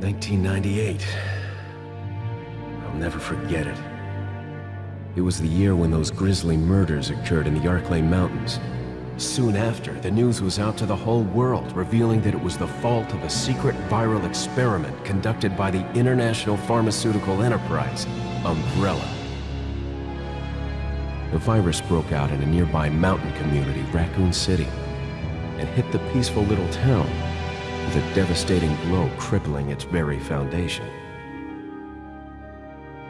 1998. I'll never forget it. It was the year when those grisly murders occurred in the Arklay Mountains. Soon after, the news was out to the whole world, revealing that it was the fault of a secret viral experiment conducted by the international pharmaceutical enterprise, Umbrella. The virus broke out in a nearby mountain community, Raccoon City, and hit the peaceful little town with a devastating blow crippling its very foundation.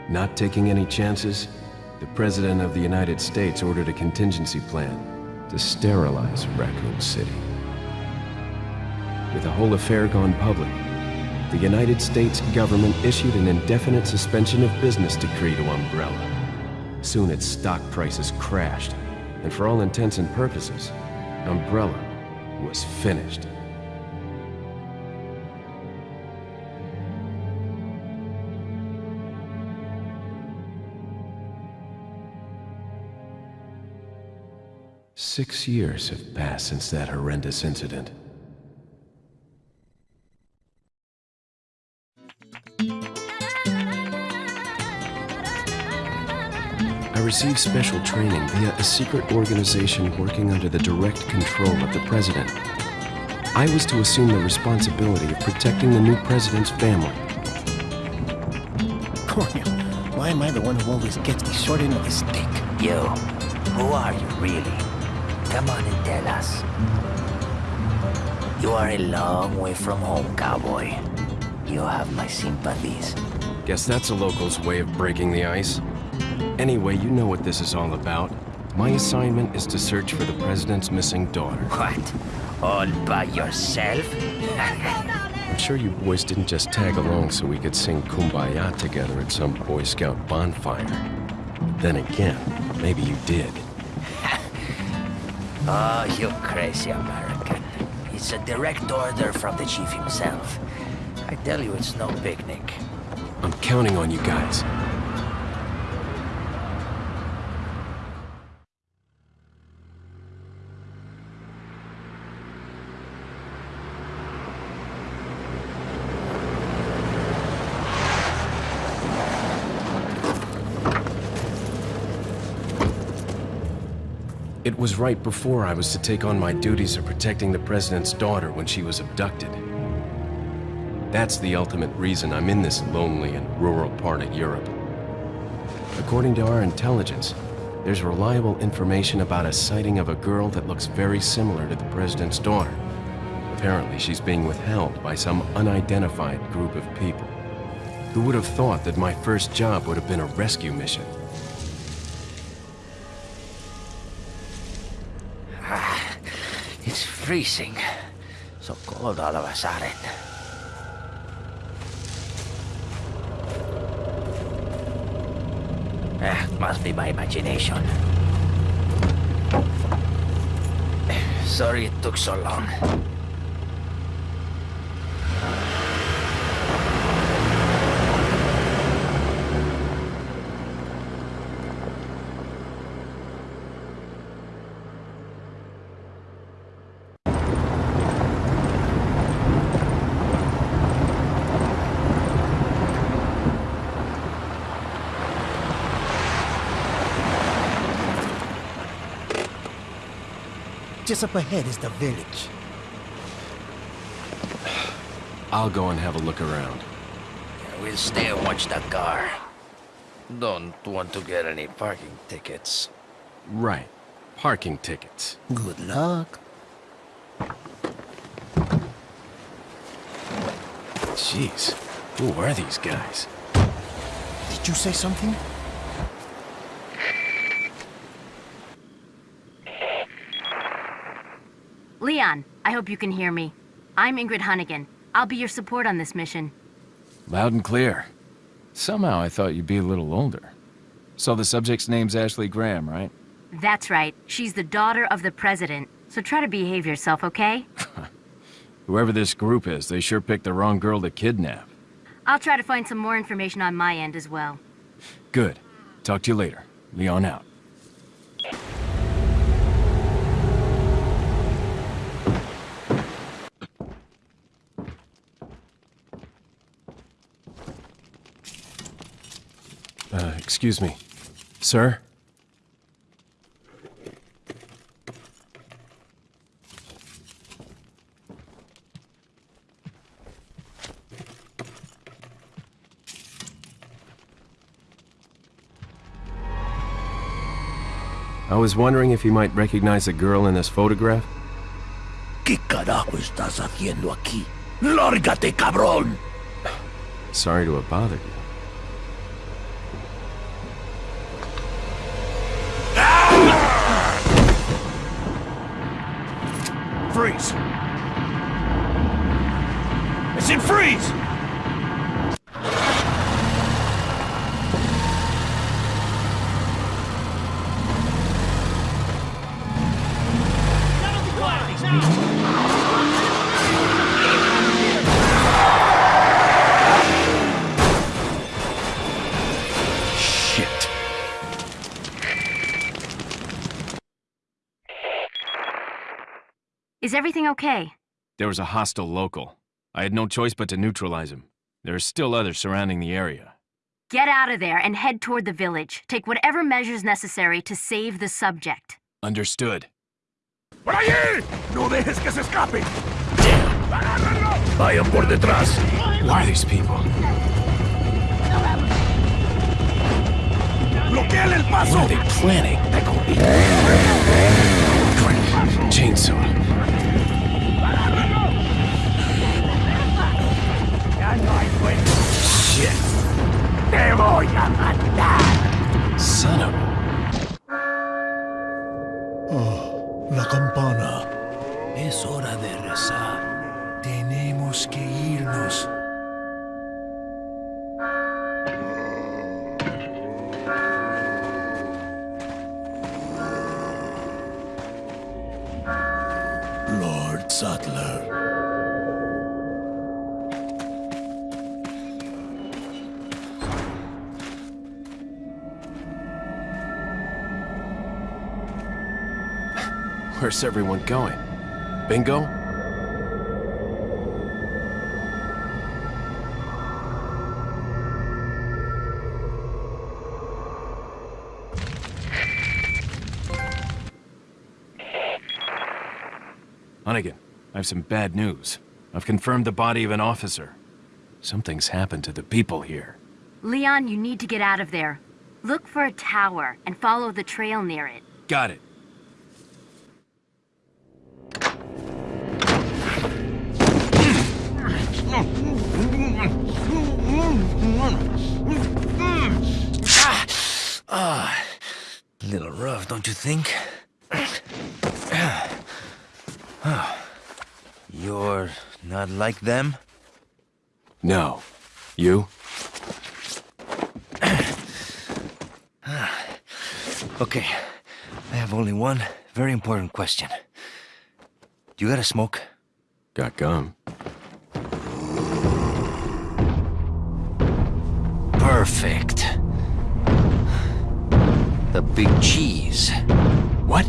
Not taking any chances, the President of the United States ordered a contingency plan to sterilize Raccoon City. With the whole affair gone public, the United States government issued an indefinite suspension of business decree to Umbrella. Soon its stock prices crashed, and for all intents and purposes, Umbrella was finished. Six years have passed since that horrendous incident. I received special training via a secret organization working under the direct control of the president. I was to assume the responsibility of protecting the new president's family. Coño, why am I the one who always gets the short end of the stick? You, who are you really? Come on and tell us. You are a long way from home, cowboy. You have my sympathies. Guess that's a local's way of breaking the ice. Anyway, you know what this is all about. My assignment is to search for the president's missing daughter. What? All by yourself? I'm sure you boys didn't just tag along so we could sing Kumbaya together at some Boy Scout bonfire. Then again, maybe you did. Ah, oh, you crazy American. It's a direct order from the chief himself. I tell you, it's no picnic. I'm counting on you guys. Was right before I was to take on my duties of protecting the President's daughter when she was abducted. That's the ultimate reason I'm in this lonely and rural part of Europe. According to our intelligence, there's reliable information about a sighting of a girl that looks very similar to the President's daughter. Apparently, she's being withheld by some unidentified group of people. Who would have thought that my first job would have been a rescue mission? Freezing. So cold all of a sudden. Eh, must be my imagination. Sorry it took so long. Just up ahead is the village. I'll go and have a look around. We'll stay and watch that car. Don't want to get any parking tickets. Right. Parking tickets. Good luck. Jeez. Who are these guys? Did you say something? Leon, I hope you can hear me. I'm Ingrid Hunnigan. I'll be your support on this mission. Loud and clear. Somehow I thought you'd be a little older. So the subject's name's Ashley Graham, right? That's right. She's the daughter of the president. So try to behave yourself, okay? Whoever this group is, they sure picked the wrong girl to kidnap. I'll try to find some more information on my end as well. Good. Talk to you later. Leon out. Uh, excuse me. Sir? I was wondering if you might recognize a girl in this photograph? ¿Qué carajo estás haciendo aquí? ¡Lárgate, cabrón! Sorry to have bothered you. Freeze! I said freeze! Everything okay? There was a hostile local. I had no choice but to neutralize him. There are still others surrounding the area. Get out of there and head toward the village. Take whatever measures necessary to save the subject. Understood. ¡Por allí! ¡No dejes que se escape! Vayan por detrás. Who are these people? ¡Bloqueen el paso! What are they planning? Chainsaw. Shit. ¡Te voy a matar! Son of a... La campana. Es hora de rezar. Tenemos que irnos. Lord Sattler. Where's everyone going? Bingo? Hunnigan, I have some bad news. I've confirmed the body of an officer. Something's happened to the people here. Leon, you need to get out of there. Look for a tower and follow the trail near it. Got it. Little rough, don't you think? You're not like them? No. You? Okay, I have only one very important question. You got a smoke? Got gum. Perfect. The big cheese. What?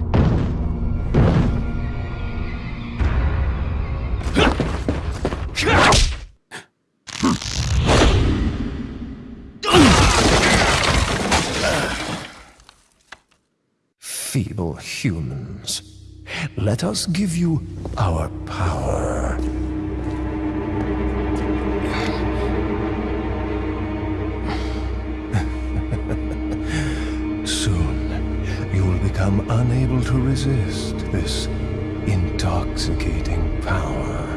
Feeble humans. Let us give you our power. Soon, you will become unable to resist this intoxicating power.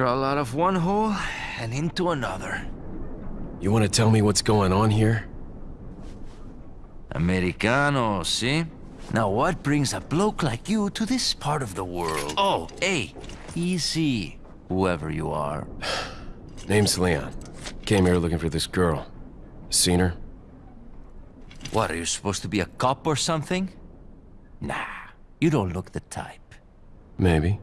Crawl out of one hole and into another. You want to tell me what's going on here? Americano, see? Now what brings a bloke like you to this part of the world? Oh, hey, easy, whoever you are. Name's Leon. Came here looking for this girl. Seen her? What, are you supposed to be a cop or something? Nah, you don't look the type. Maybe.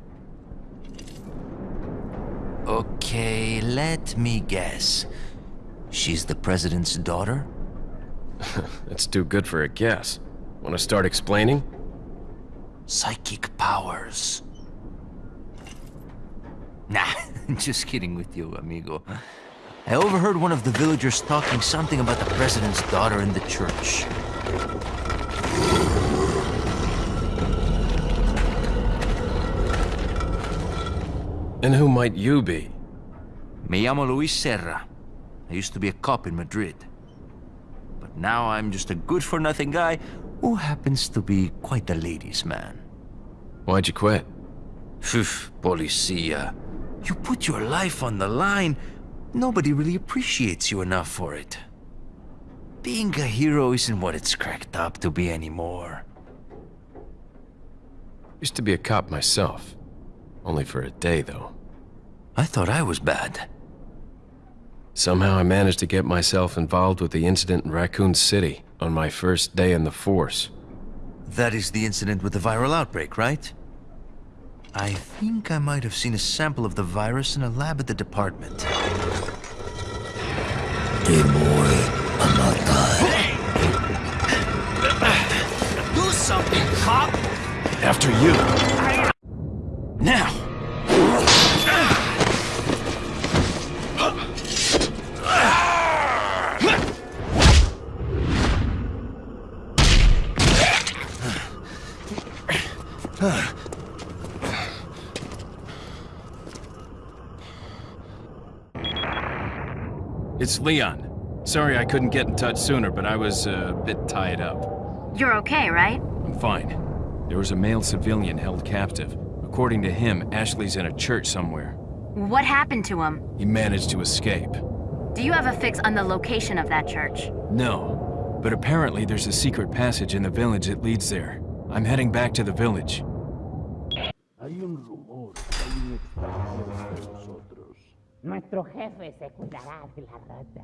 Okay, let me guess. She's the president's daughter? That's too good for a guess. Want to start explaining? Psychic powers. Nah, just kidding with you, amigo. I overheard one of the villagers talking something about the president's daughter in the church. And who might you be? Me llamo Luis Sera. I used to be a cop in Madrid. But now I'm just a good-for-nothing guy who happens to be quite a ladies' man. Why'd you quit? Phew, policia. You put your life on the line, nobody really appreciates you enough for it. Being a hero isn't what it's cracked up to be anymore. Used to be a cop myself. Only for a day, though. I thought I was bad. Somehow I managed to get myself involved with the incident in Raccoon City on my first day in the force. That is the incident with the viral outbreak, right? I think I might have seen a sample of the virus in a lab at the department. Do something, cop! After you. Now! It's Leon. Sorry I couldn't get in touch sooner, but I was uh, a bit tied up. You're okay, right? I'm fine. There was a male civilian held captive. According to him, Ashley's in a church somewhere. What happened to him? He managed to escape. Do you have a fix on the location of that church? No, but apparently there's a secret passage in the village that leads there. I'm heading back to the village. Hay un rumor, hay un extranjero entre nosotros. Nuestro jefe se cuidará de la rata.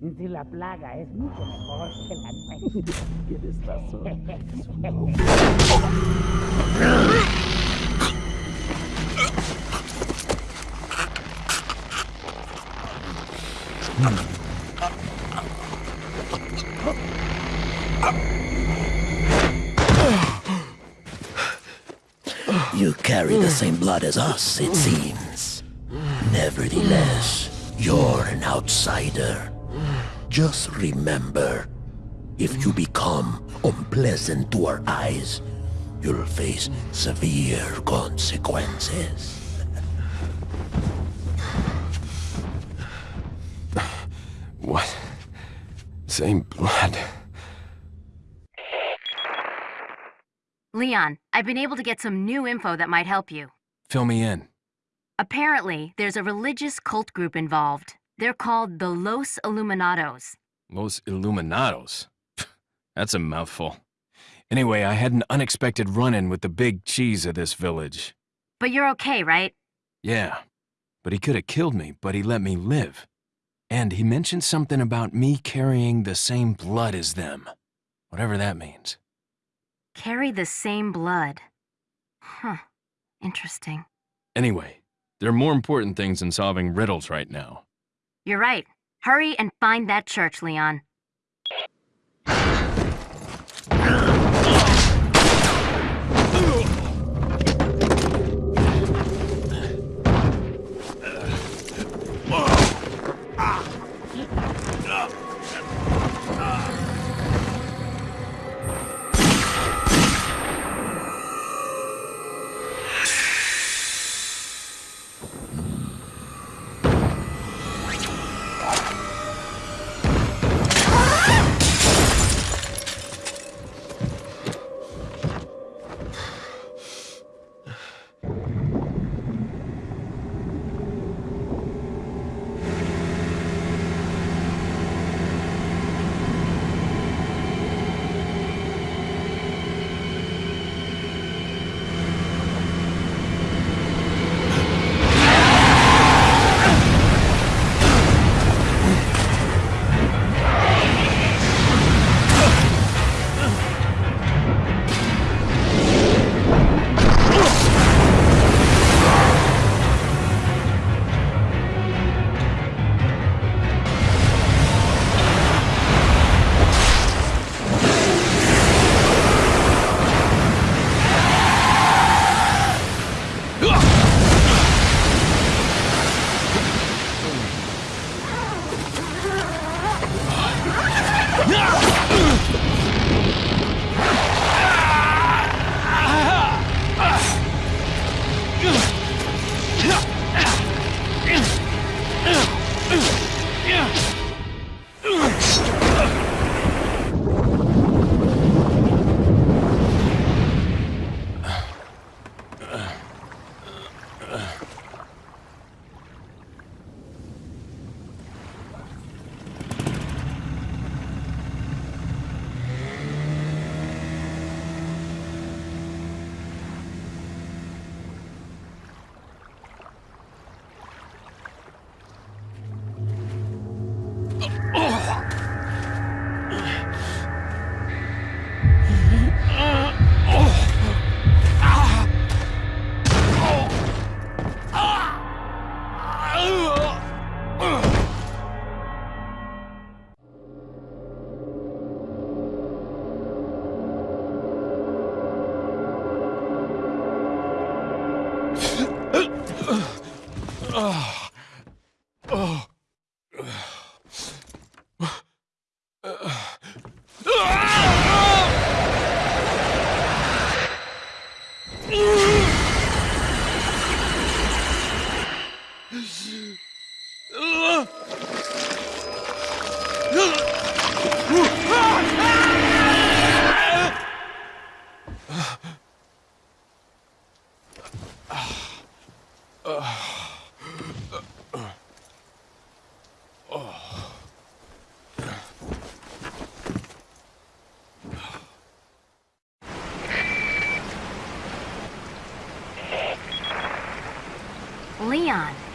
Si la plaga es mucho mejor que la nuestra. Tienes razón. the same blood as us, it seems. Nevertheless, you're an outsider. Just remember, if you become unpleasant to our eyes, you'll face severe consequences. What? Same blood. Leon, I've been able to get some new info that might help you. Fill me in. Apparently, there's a religious cult group involved. They're called the Los Iluminados. Los Iluminados. That's a mouthful. Anyway, I had an unexpected run-in with the big cheese of this village. But you're okay, right? Yeah, but he could have killed me, but he let me live. And he mentioned something about me carrying the same blood as them. Whatever that means. Carry the same blood. Huh. Interesting. Anyway, there are more important things than solving riddles right now. You're right. Hurry and find that church, Leon.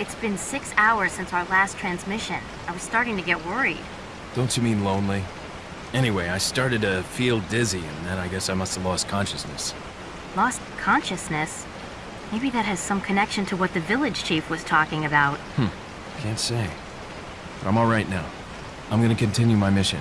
It's been six hours since our last transmission. I was starting to get worried. Don't you mean lonely? Anyway, I started to feel dizzy, and then I guess I must have lost consciousness. Lost consciousness? Maybe that has some connection to what the village chief was talking about. Hmm. Can't say. But I'm alright now. I'm gonna continue my mission.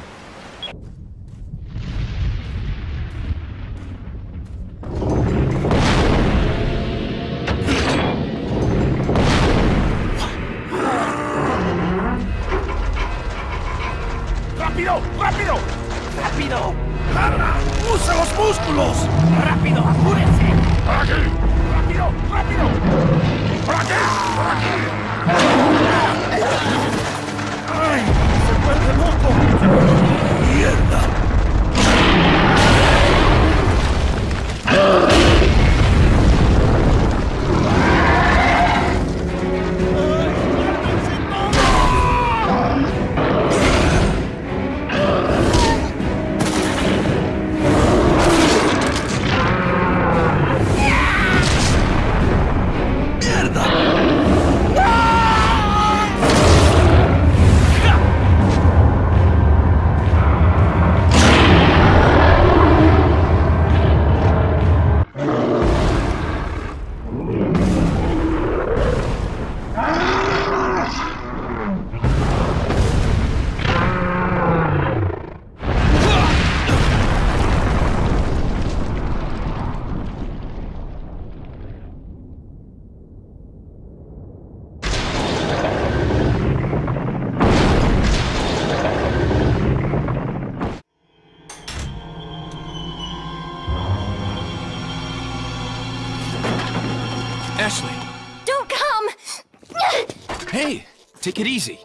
Take it easy.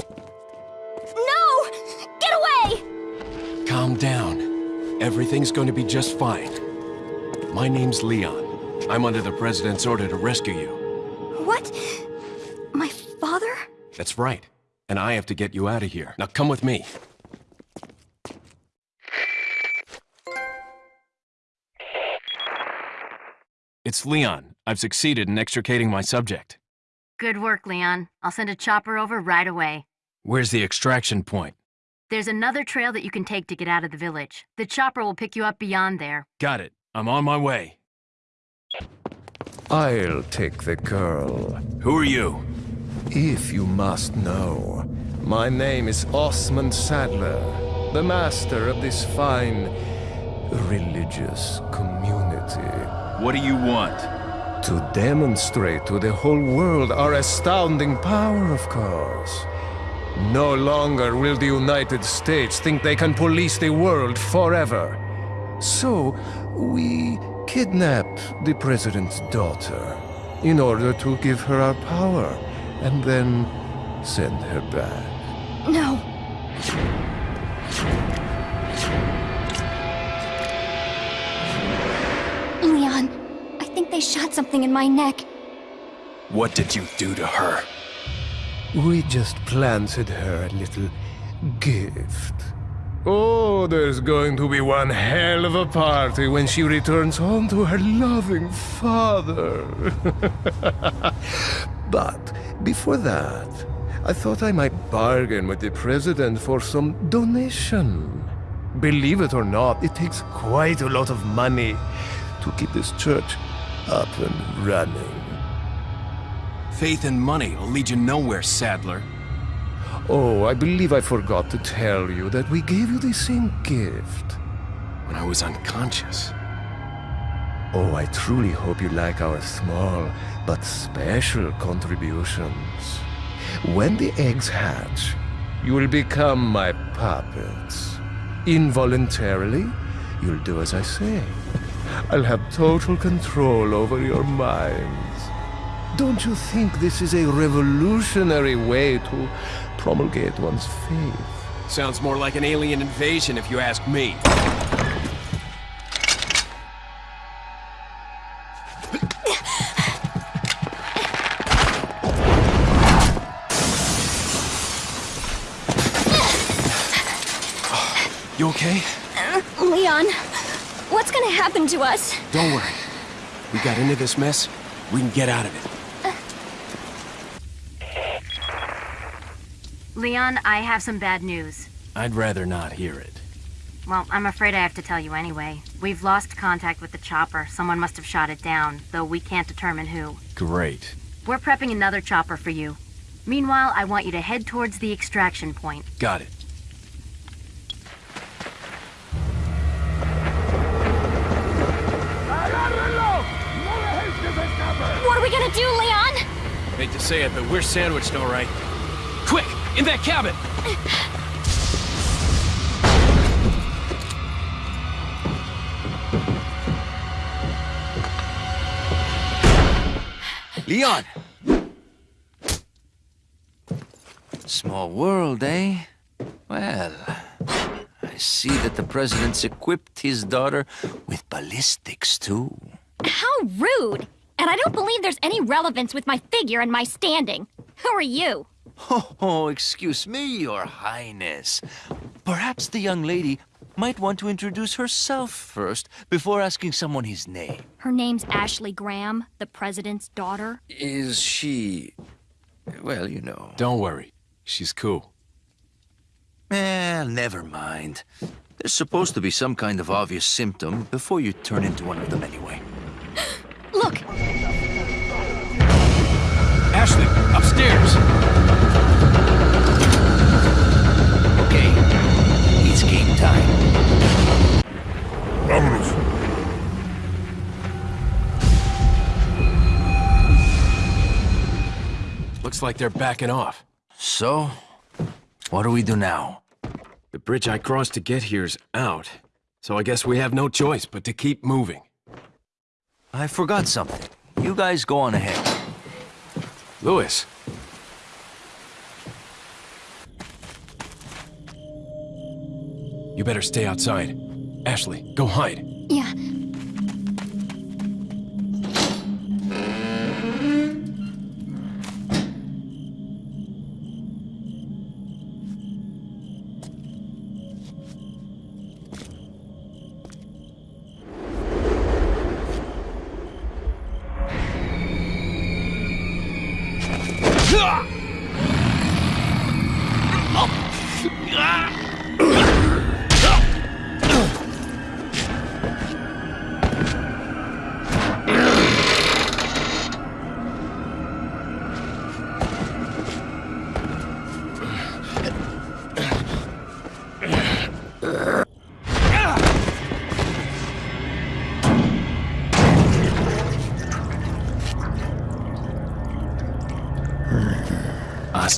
No! Get away! Calm down. Everything's going to be just fine. My name's Leon. I'm under the President's order to rescue you. What? My father? That's right. And I have to get you out of here. Now come with me. It's Leon. I've succeeded in extricating my subject. Good work, Leon. I'll send a chopper over right away. Where's the extraction point? There's another trail that you can take to get out of the village. The chopper will pick you up beyond there. Got it. I'm on my way. I'll take the girl. Who are you? If you must know, my name is Osmund Saddler, the master of this fine religious community. What do you want? To demonstrate to the whole world our astounding power, of course. No longer will the United States think they can police the world forever. So, we kidnapped the president's daughter in order to give her our power and then send her back. No. They shot something in my neck. What did you do to her? We just planted her a little gift. Oh, there's going to be one hell of a party when she returns home to her loving father. but before that, I thought I might bargain with the president for some donation. Believe it or not, it takes quite a lot of money to keep this church up and running. Faith and money will lead you nowhere, Saddler. Oh, I believe I forgot to tell you that we gave you the same gift. When I was unconscious. Oh, I truly hope you like our small but special contributions. When the eggs hatch, you will become my puppets. Involuntarily, you'll do as I say. I'll have total control over your minds. Don't you think this is a revolutionary way to promulgate one's faith? Sounds more like an alien invasion if you ask me. You okay? Uh, Leon, what's gonna happen to us? Don't worry. We got into this mess. We can get out of it. Leon, I have some bad news. I'd rather not hear it. Well, I'm afraid I have to tell you anyway. We've lost contact with the chopper. Someone must have shot it down, though we can't determine who. Great. We're prepping another chopper for you. Meanwhile, I want you to head towards the extraction point. Got it. What are we gonna do, Leon? Hate to say it, but we're sandwiched all right. Quick, in that cabin! Leon! Small world, eh? Well, I see that the president's equipped his daughter with ballistics, too. How rude! And I don't believe there's any relevance with my figure and my standing. Who are you? Oh, excuse me, your highness. Perhaps the young lady might want to introduce herself first before asking someone his name. Her name's Ashley Graham, the president's daughter. Is she... well, you know... Don't worry. She's cool. Eh, never mind. There's supposed to be some kind of obvious symptom before you turn into one of them anyway. Look, Ashley, upstairs! Okay, it's game time. Vámonos. Looks like they're backing off. So, what do we do now? The bridge I crossed to get here's out, so I guess we have no choice but to keep moving. I forgot something. You guys go on ahead. Luis. You better stay outside. Ashley, go hide. yeah.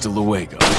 Hasta luego.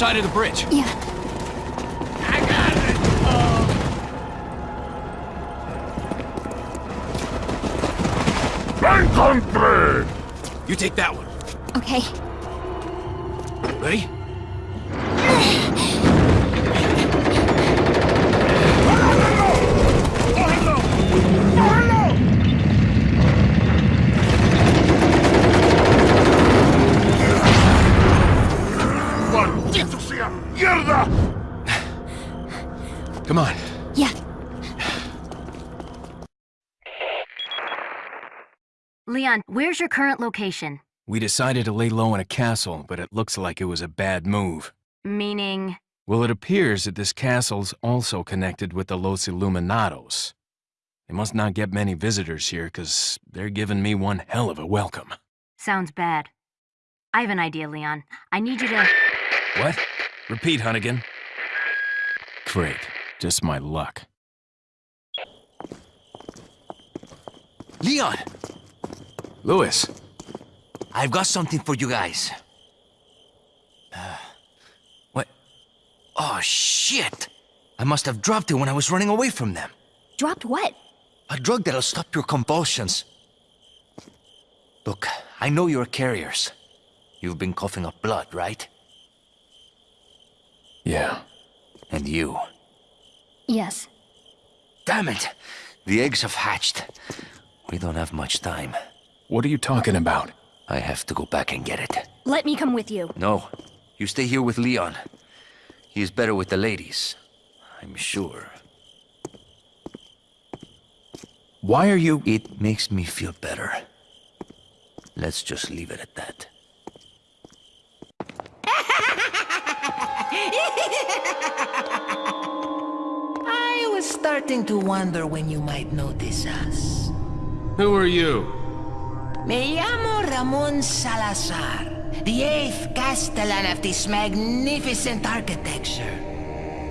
Side of the bridge. Current location? We decided to lay low in a castle, but it looks like it was a bad move. Meaning... Well, it appears that this castle's also connected with the Los Iluminados. They must not get many visitors here, because they're giving me one hell of a welcome. Sounds bad. I have an idea, Leon. I need you to... What? Repeat, Hunnigan. Great. Just my luck. Leon! Luis, I've got something for you guys. Uh, what? Oh, shit! I must have dropped it when I was running away from them. Dropped what? A drug that'll stop your convulsions. Look, I know you're carriers. You've been coughing up blood, right? yeah. And you. Yes. Damn it! The eggs have hatched. We don't have much time. What are you talking about? I have to go back and get it. Let me come with you. No, you stay here with Leon. He is better with the ladies. I'm sure. Why are you... It makes me feel better. Let's just leave it at that. I was starting to wonder when you might notice us. Who are you? Me llamo Ramon Salazar, the eighth Castellan of this magnificent architecture.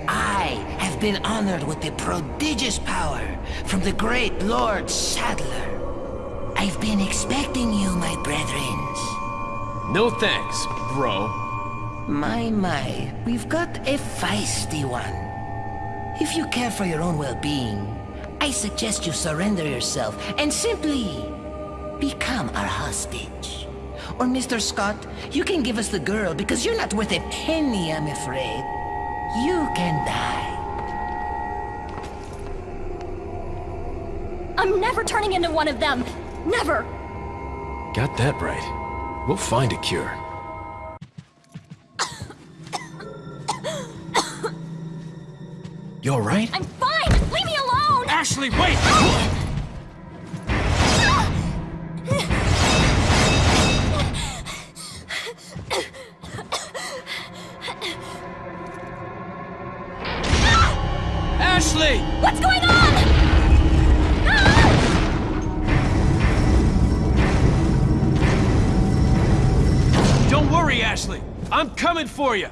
I have been honored with a prodigious power from the great Lord Saddler. I've been expecting you, my brethrens. No thanks, bro. My, my, we've got a feisty one. If you care for your own well-being, I suggest you surrender yourself and simply become our hostage. Or Mr. Scott, you can give us the girl because you're not worth a penny, I'm afraid. You can die. I'm never turning into one of them. Never. Got that right. We'll find a cure. You alright? I'm fine. Leave me alone. Ashley, wait! Coming for you.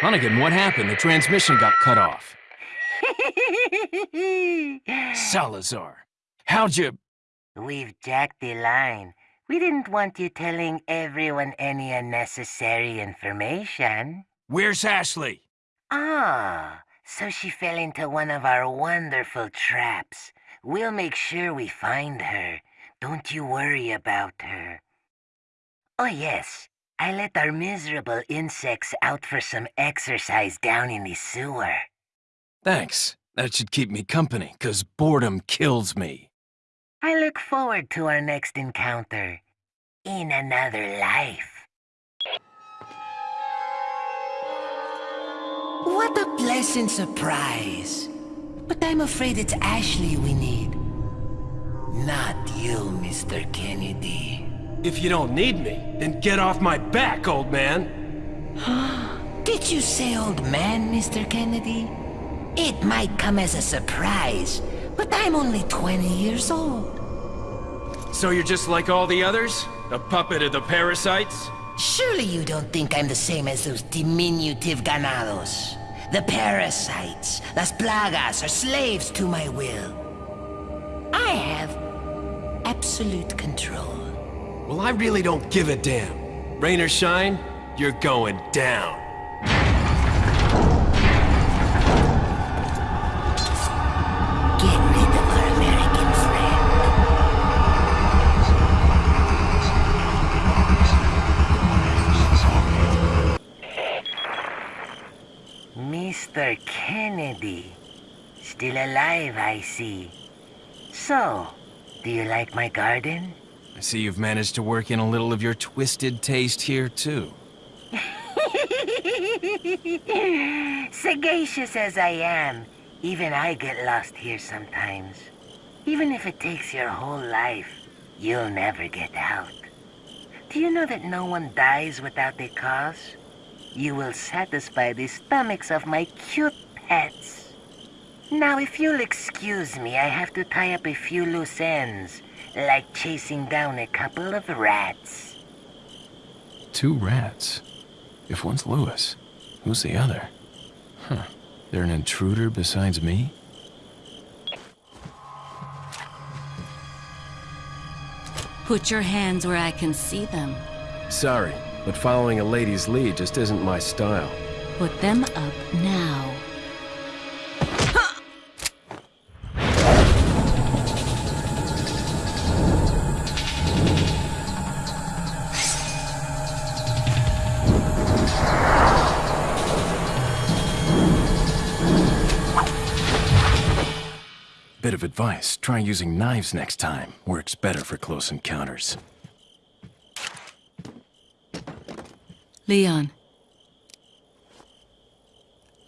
Hunnigan, what happened? The transmission got cut off. Salazar, how'd you... We've jacked the line. We didn't want you telling everyone any unnecessary information. Where's Ashley? Ah, so she fell into one of our wonderful traps. We'll make sure we find her. Don't you worry about her. Oh yes, I let our miserable insects out for some exercise down in the sewer. Thanks. That should keep me company, 'cause boredom kills me. I look forward to our next encounter. In another life. What a pleasant surprise. But I'm afraid it's Ashley we need. Not you, Mr. Kennedy. If you don't need me, then get off my back, old man. Did you say old man, Mr. Kennedy? It might come as a surprise, but I'm only 20 years old. So you're just like all the others? A puppet of the parasites? Surely you don't think I'm the same as those diminutive ganados. The parasites, las plagas, are slaves to my will. I have absolute control. Well, I really don't give a damn. Rain or shine, you're going down. Get rid of our American friend. Mr. Kennedy. Still alive, I see. So, do you like my garden? I see you've managed to work in a little of your twisted taste here, too. Sagacious as I am, even I get lost here sometimes. Even if it takes your whole life, you'll never get out. Do you know that no one dies without a cause? You will satisfy the stomachs of my cute pets. Now, if you'll excuse me, I have to tie up a few loose ends, like chasing down a couple of rats. Two rats? If one's Luis, who's the other? Huh. They're an intruder besides me? Put your hands where I can see them. Sorry, but following a lady's lead just isn't my style. Put them up now. Bit of advice, try using knives next time. Works better for close encounters. Leon.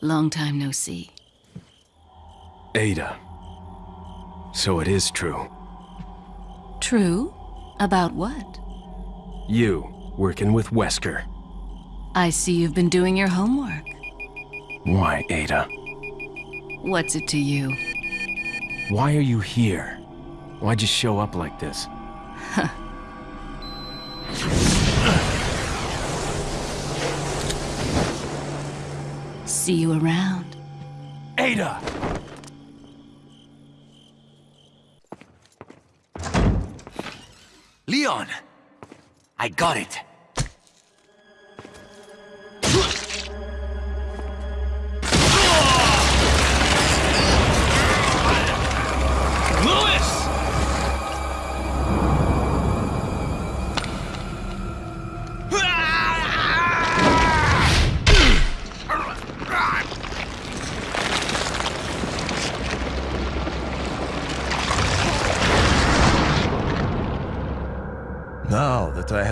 Long time no see. Ada. So it is true. True? About what? You, working with Wesker. I see you've been doing your homework. Why, Ada? What's it to you? Why are you here? Why'd you show up like this? See you around. Ada! Leon! I got it.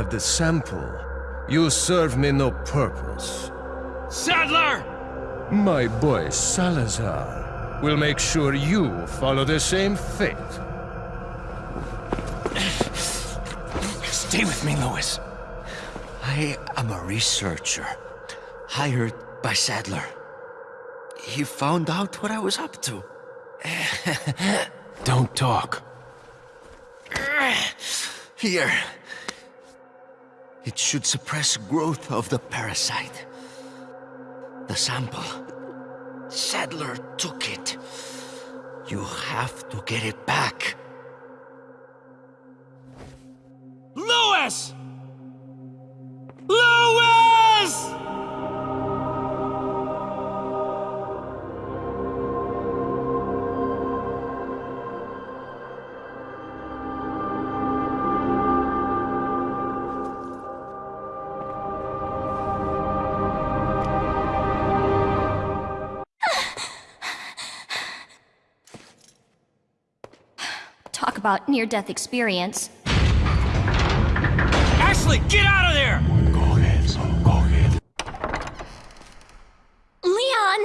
Have the sample, you serve me no purpose. Saddler! My boy Salazar will make sure you follow the same fate. Stay with me, Luis. I am a researcher, hired by Saddler. He found out what I was up to. Don't talk. Here. It should suppress growth of the parasite. The sample. Saddler took it. You have to get it back. Luis! Luis! About near-death experience. Ashley, get out of there! Leon!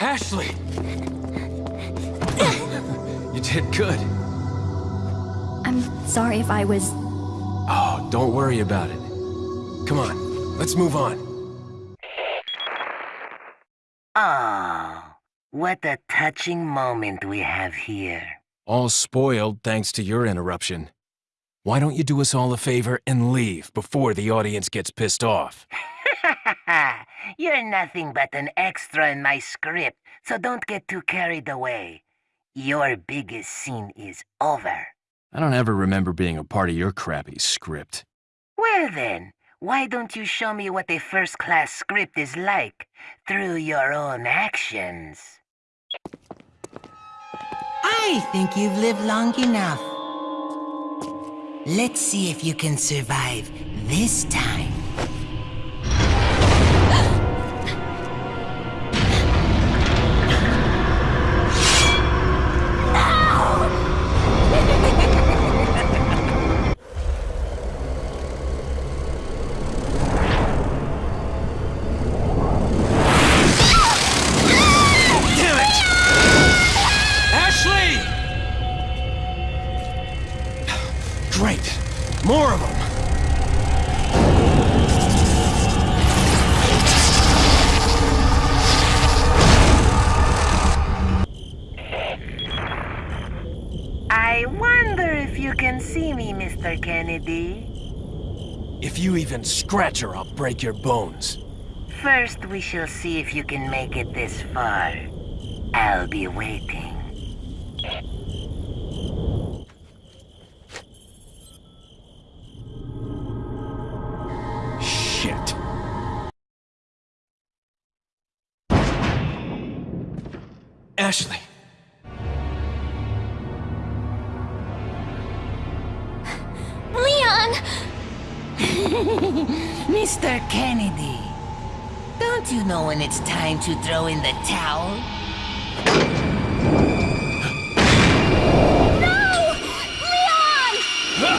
Ashley! You did good. I'm sorry if I was... Oh, don't worry about it. Come on, let's move on. Oh, what a touching moment we have here. All spoiled thanks to your interruption. Why don't you do us all a favor and leave before the audience gets pissed off? You're nothing but an extra in my script, so don't get too carried away. Your biggest scene is over. I don't ever remember being a part of your crappy script. Well then, why don't you show me what a first-class script is like through your own actions? I think you've lived long enough. Let's see if you can survive this time. scratch or I'll break your bones. First, we shall see if you can make it this far. I'll be waiting. Shit. Ashley. Mr. Kennedy, don't you know when it's time to throw in the towel? No! Leon!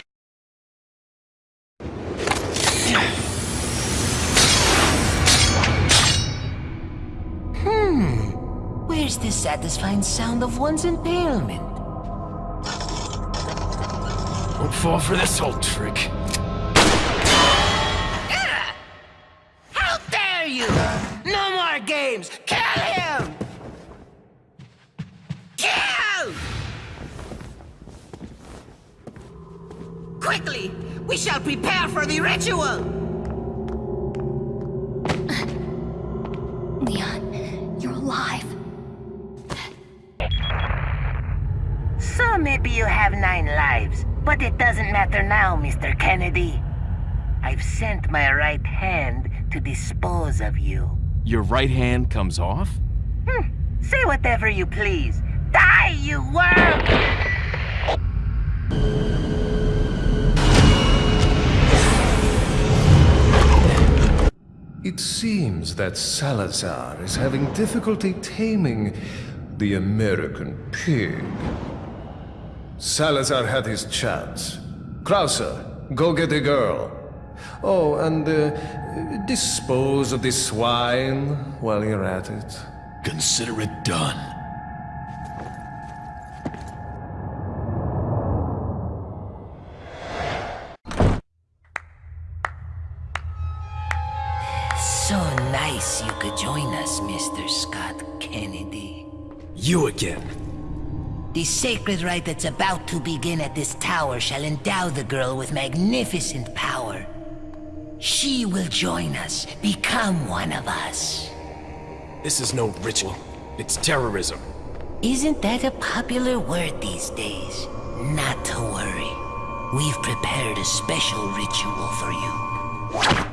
Hmm. Where's the satisfying sound of one's impalement? Don't fall for this old trick. We prepare for the ritual! Leon, you're alive. So maybe you have nine lives, but it doesn't matter now, Mr. Kennedy. I've sent my right hand to dispose of you. Your right hand comes off? Hmm. Say whatever you please. Die, you worm! Seems that Salazar is having difficulty taming the American pig. Salazar had his chance. Krauser, go get the girl. Oh, and uh, dispose of the swine while you're at it. Consider it done. You again. The sacred rite that's about to begin at this tower shall endow the girl with magnificent power. She will join us, become one of us. This is no ritual. It's terrorism. Isn't that a popular word these days? Not to worry. We've prepared a special ritual for you.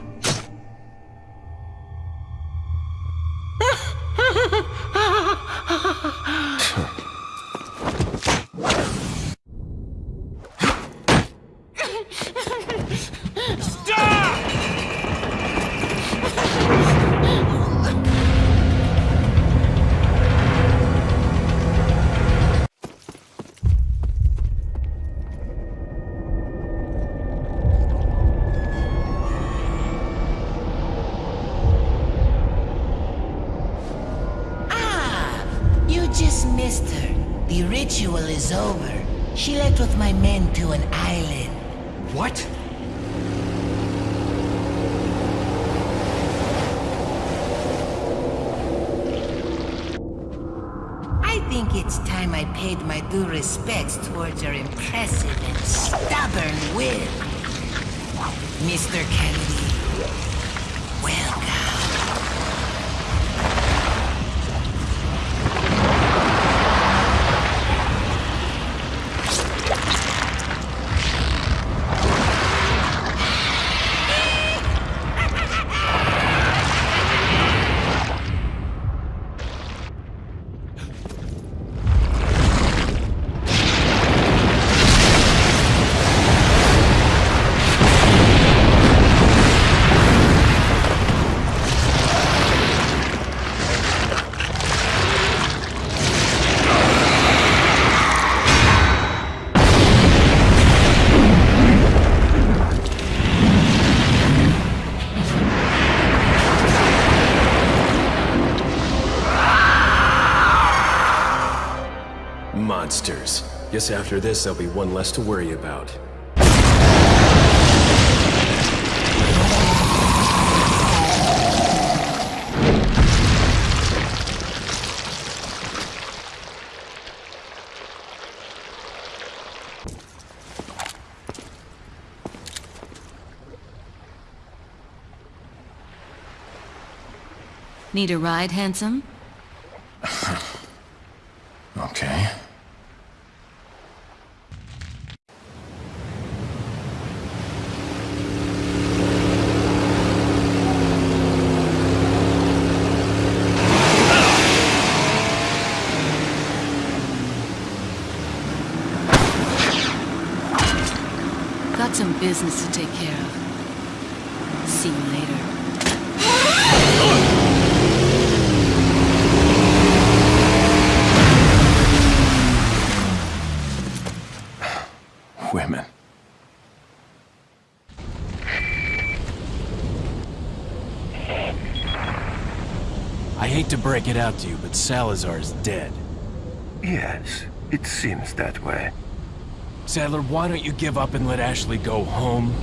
Monsters. Guess after this, there'll be one less to worry about. Need a ride, handsome? Okay. Business to take care of. See you later. Women. I hate to break it out to you, but Salazar's dead. Yes, it seems that way. Saddler, why don't you give up and let Ashley go home?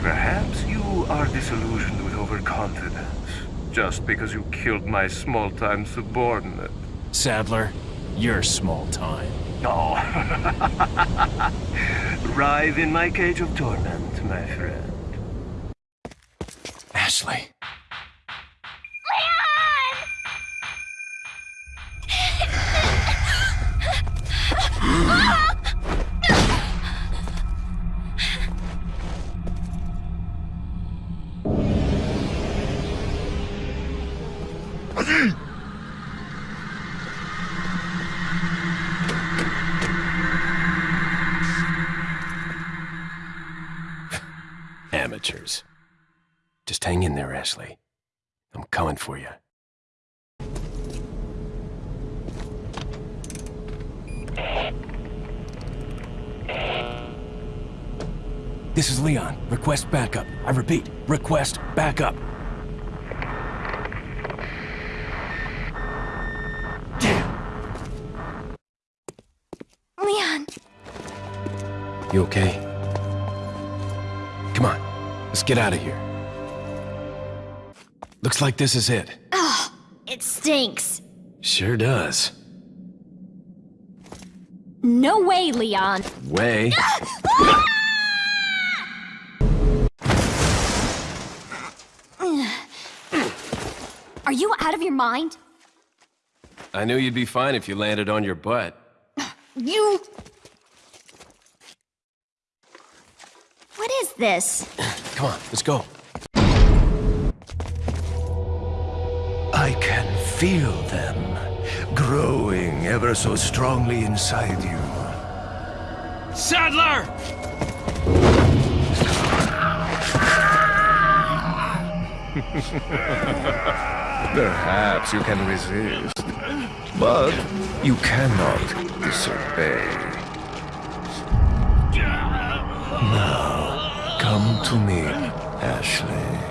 Perhaps you are disillusioned with overconfidence, just because you killed my small-time subordinate. Saddler, you're small time. Oh. Writhe in my cage of torment, my friend. Just hang in there, Ashley. I'm coming for you. This is Leon. Request backup. I repeat, request backup. Leon, You okay? Let's get out of here. Looks like this is it. Ugh, it stinks. Sure does. No way, Leon. Way. Are you out of your mind? I knew you'd be fine if you landed on your butt. You... What is this? Come on, let's go. I can feel them growing ever so strongly inside you. Saddler! Perhaps you can resist, but you cannot disobey. Now, come to me, Ashley.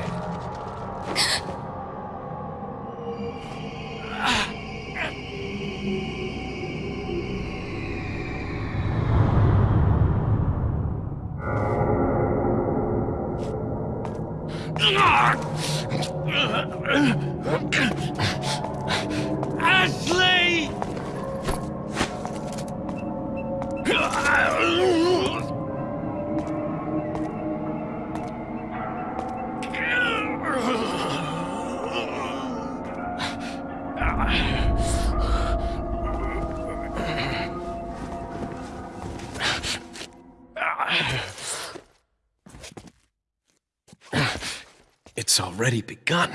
It's already begun.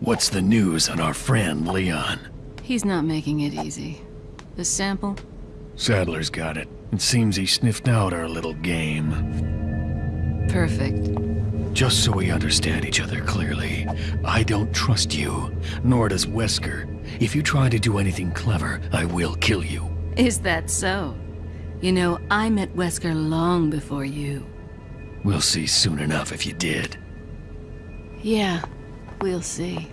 What's the news on our friend Leon? He's not making it easy. The sample? Saddler's got it. It seems he sniffed out our little game. Perfect. Just so we understand each other clearly, I don't trust you, nor does Wesker. If you try to do anything clever, I will kill you. Is that so? You know, I met Wesker long before you. We'll see soon enough if you did. Yeah, we'll see.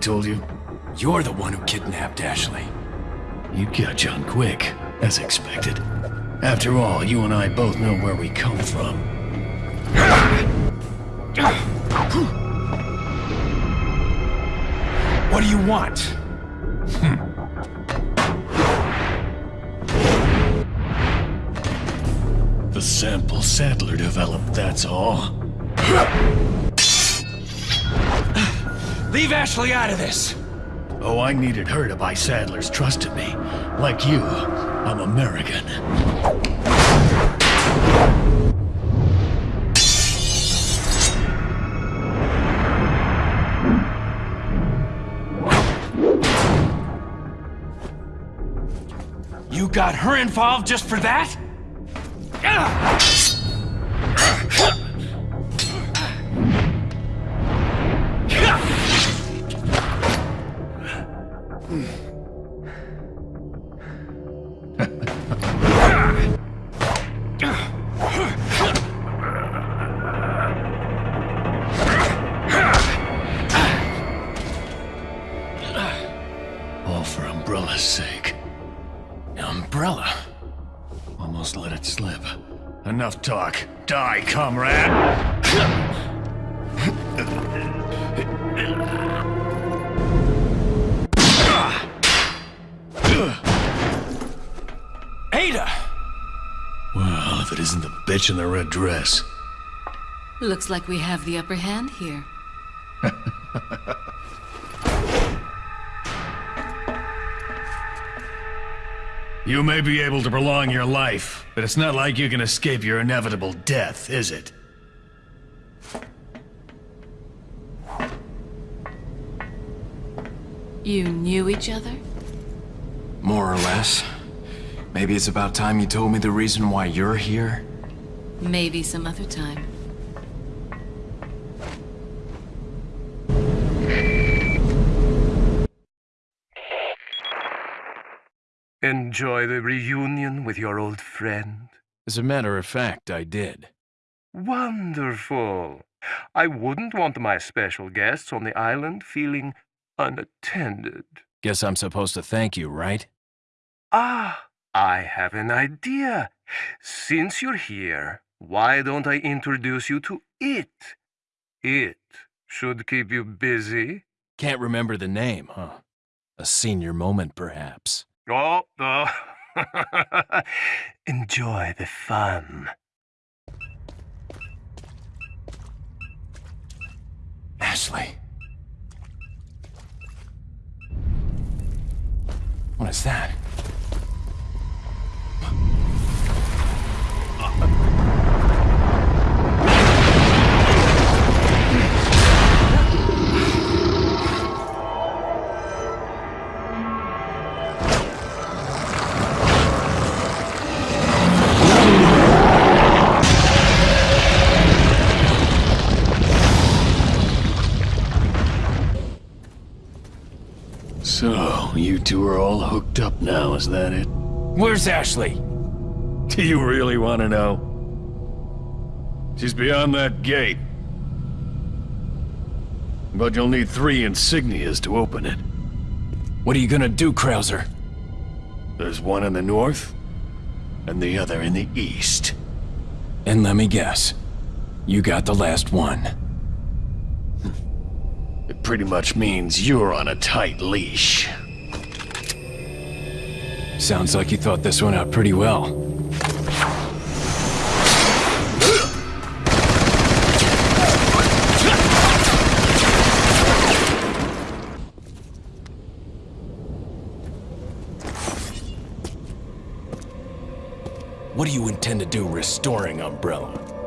Told you? You're the one who kidnapped Ashley. You catch on quick, as expected. After all, you and I both know where we come from. What do you want? The sample Saddler developed, that's all. Leave Ashley out of this! Oh, I needed her to buy Saddler's trust in me. Like you, I'm American. You got her involved just for that? All in the red dress. Looks like we have the upper hand here. You may be able to prolong your life, but it's not like you can escape your inevitable death, is it? You knew each other? More or less. Maybe it's about time you told me the reason why you're here? Maybe some other time. Enjoy the reunion with your old friend. As a matter of fact, I did. Wonderful. I wouldn't want my special guests on the island feeling unattended. Guess I'm supposed to thank you, right? Ah, I have an idea. Since you're here, why don't I introduce you to it? It should keep you busy. Can't remember the name, huh? A senior moment, perhaps. Oh, oh. Enjoy the fun. Ashley. What is that? So, you two are all hooked up now, is that it? Where's Ashley? Do you really want to know? She's beyond that gate. But you'll need three insignias to open it. What are you gonna do, Krauser? There's one in the north, and the other in the east. And let me guess. You got the last one. It pretty much means you're on a tight leash. Sounds like you thought this one out pretty well. What do you intend to do restoring Umbrella?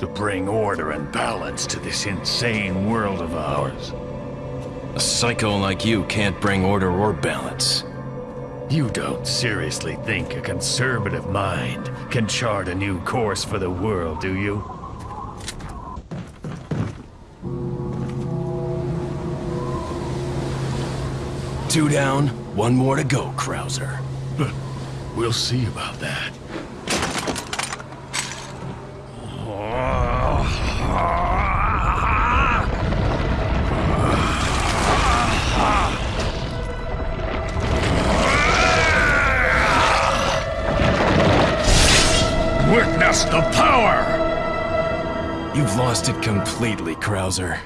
To bring order and balance to this insane world of ours. A psycho like you can't bring order or balance. You don't seriously think a conservative mind can chart a new course for the world, do you? Two down, one more to go, Krauser. We'll see about that. Witness the power! You've lost it completely, Krauser.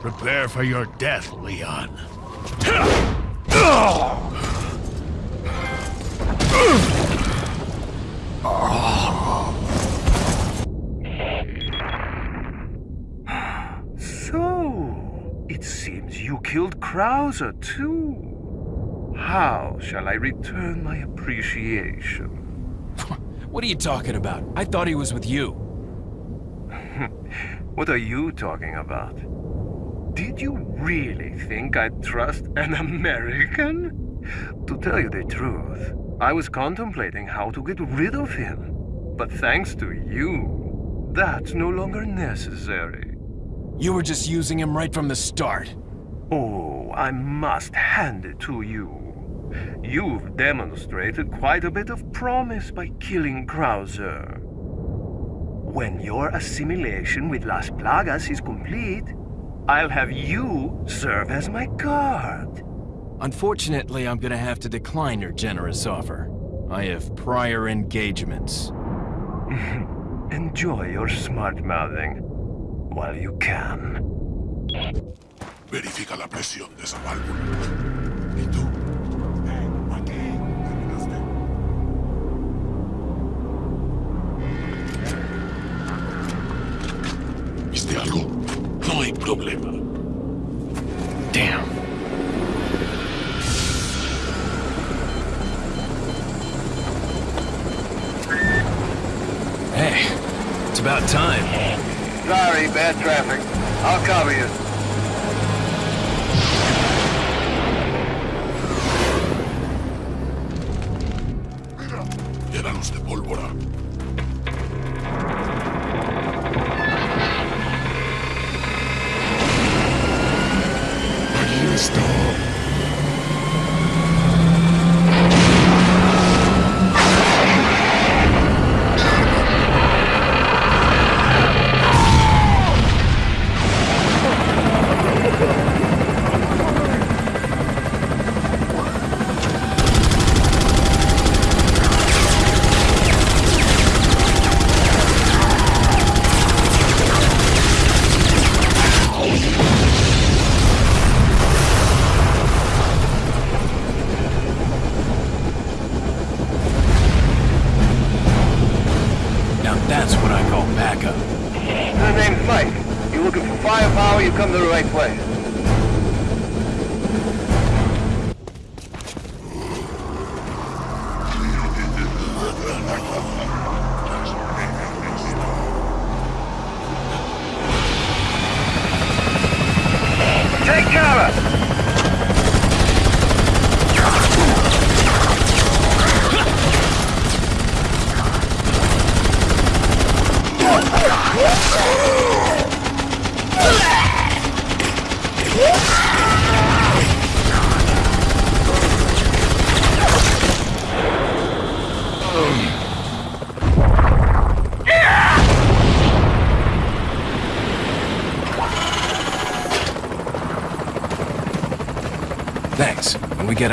Prepare for your death, Leon. So, it seems you killed Krauser too. How shall I return my appreciation? What are you talking about? I thought he was with you. what are you talking about? Did you really think I'd trust an American? To tell you the truth, I was contemplating how to get rid of him. But thanks to you, that's no longer necessary. You were just using him right from the start. Oh, I must hand it to you. You've demonstrated quite a bit of promise by killing Krauser. When your assimilation with Las Plagas is complete, I'll have you serve as my guard. Unfortunately, I'm gonna have to decline your generous offer. I have prior engagements. Enjoy your smart-mouthing while you can. Verifica la presión de esa válvula. Hay problema. Damn. Hey, it's about time. Sorry, bad traffic. I'll cover you. Mira, llénalos de pólvora. Aquí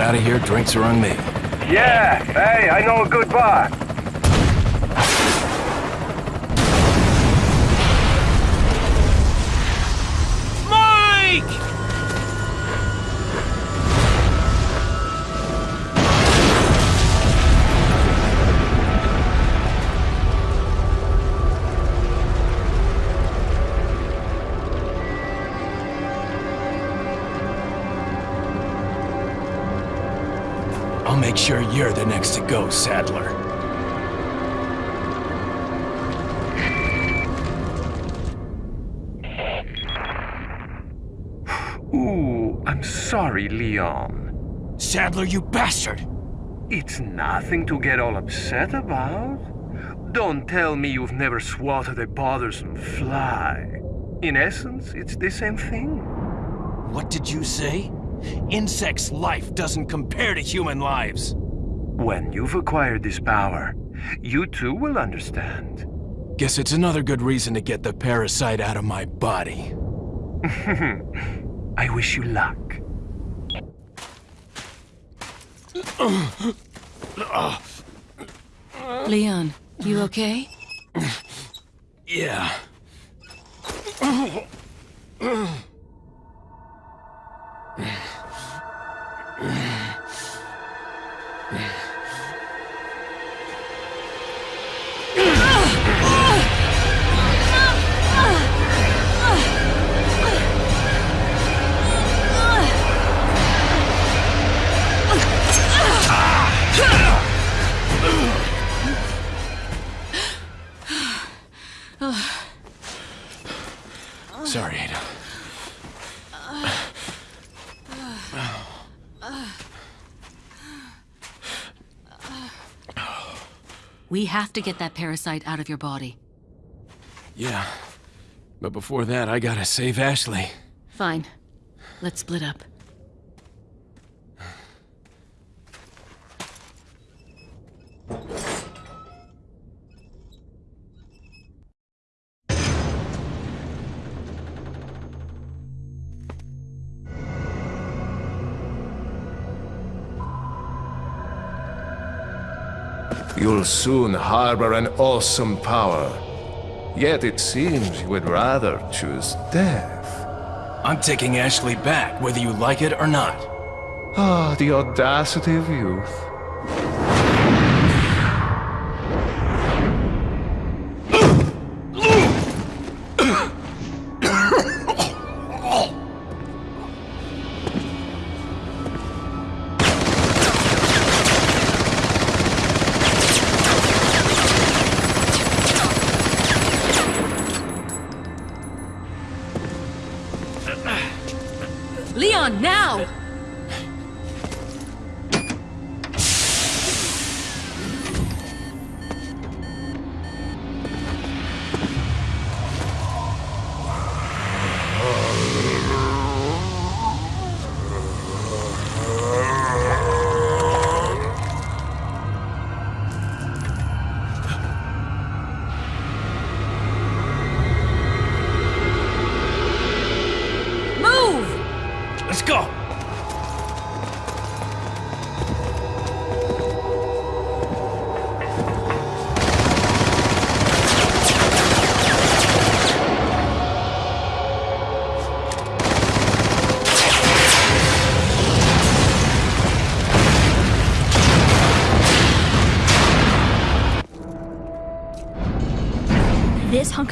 out of here, drinks are on me. Yeah, hey, I know a good bar. Mike! You're the next to go, Saddler. Ooh, I'm sorry, Leon. Saddler, you bastard! It's nothing to get all upset about. Don't tell me you've never swatted a bothersome fly. In essence, it's the same thing. What did you say? Insects' life doesn't compare to human lives. When you've acquired this power, you too will understand. Guess it's another good reason to get the parasite out of my body. I wish you luck. Leon, you okay? Yeah. Sorry, Ada. We have to get that parasite out of your body. Yeah. But before that, I gotta save Ashley. Fine. Let's split up. You'll soon harbor an awesome power. Yet it seems you would rather choose death. I'm taking Ashley back, whether you like it or not. Ah, the audacity of youth.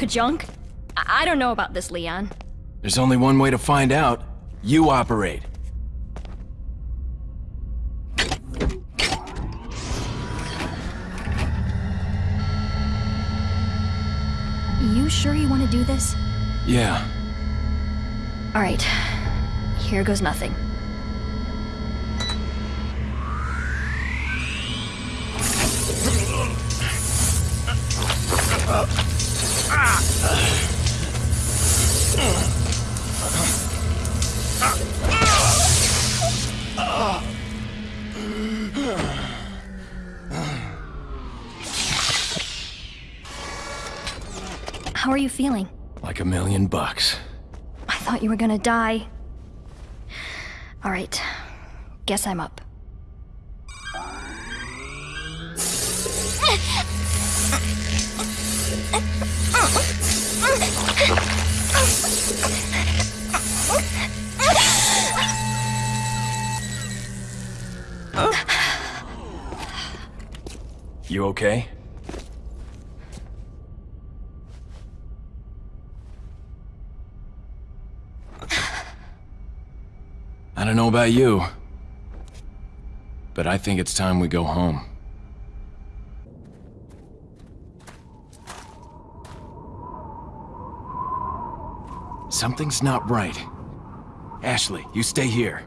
Junk? I, I don't know about this, Leon. There's only one way to find out. You operate. You sure you want to do this? Yeah. Alright. Here goes nothing. Uh, How are you feeling? Like a million bucks. I thought you were gonna die. Alright. Guess I'm up. You okay? I don't know about you, but I think it's time we go home. Something's not right. Ashley, you stay here.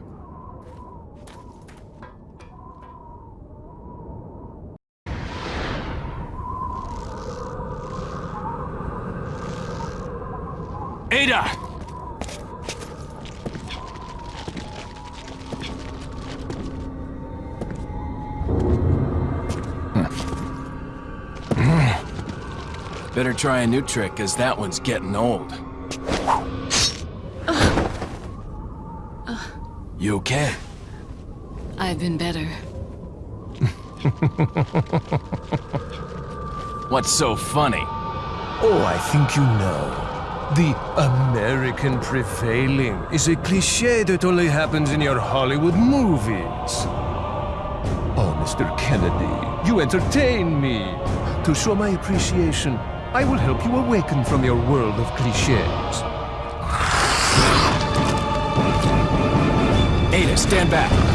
Try a new trick, cause that one's getting old. You okay? I've been better. What's so funny? Oh, I think you know. The American prevailing is a cliche that only happens in your Hollywood movies. Oh, Mr. Kennedy, you entertain me. To show my appreciation, I will help you awaken from your world of cliches. Ada, stand back.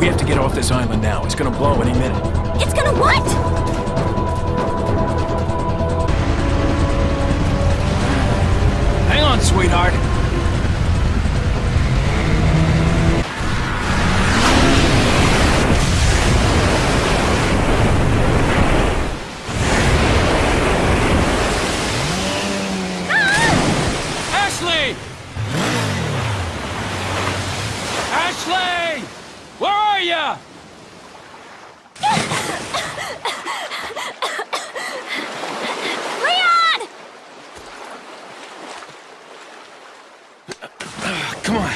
We have to get off this island now. It's gonna blow any minute. it's gonna what? Hang on, sweetheart. Ashley! Ashley! Where are you? Leon! Come on.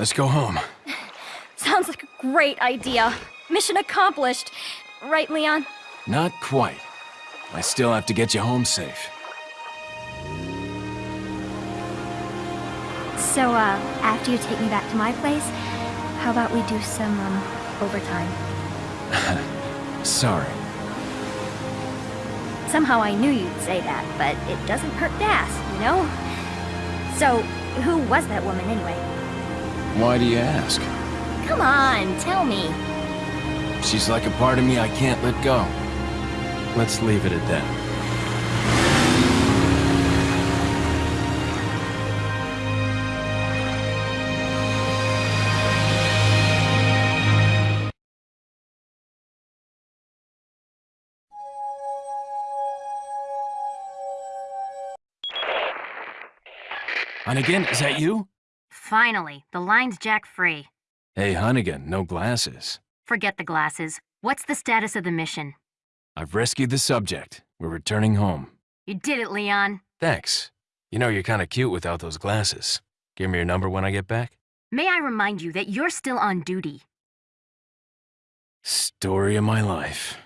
Let's go home. Sounds like a great idea. Mission accomplished. Right, Leon? Not quite. I still have to get you home safe. So, uh, after you take me back to my place, how about we do some, um, overtime? Sorry. Somehow I knew you'd say that, but it doesn't hurt to ask, you know? So, who was that woman anyway? Why do you ask? Come on, tell me. She's like a part of me I can't let go. Let's leave it at that. Hunnigan, is that you? Finally, the line's jack free. Hey, Hunnigan, no glasses. Forget the glasses. What's the status of the mission? I've rescued the subject. We're returning home. You did it, Leon. Thanks. You know, you're kinda cute without those glasses. Give me your number when I get back. May I remind you that you're still on duty. Story of my life.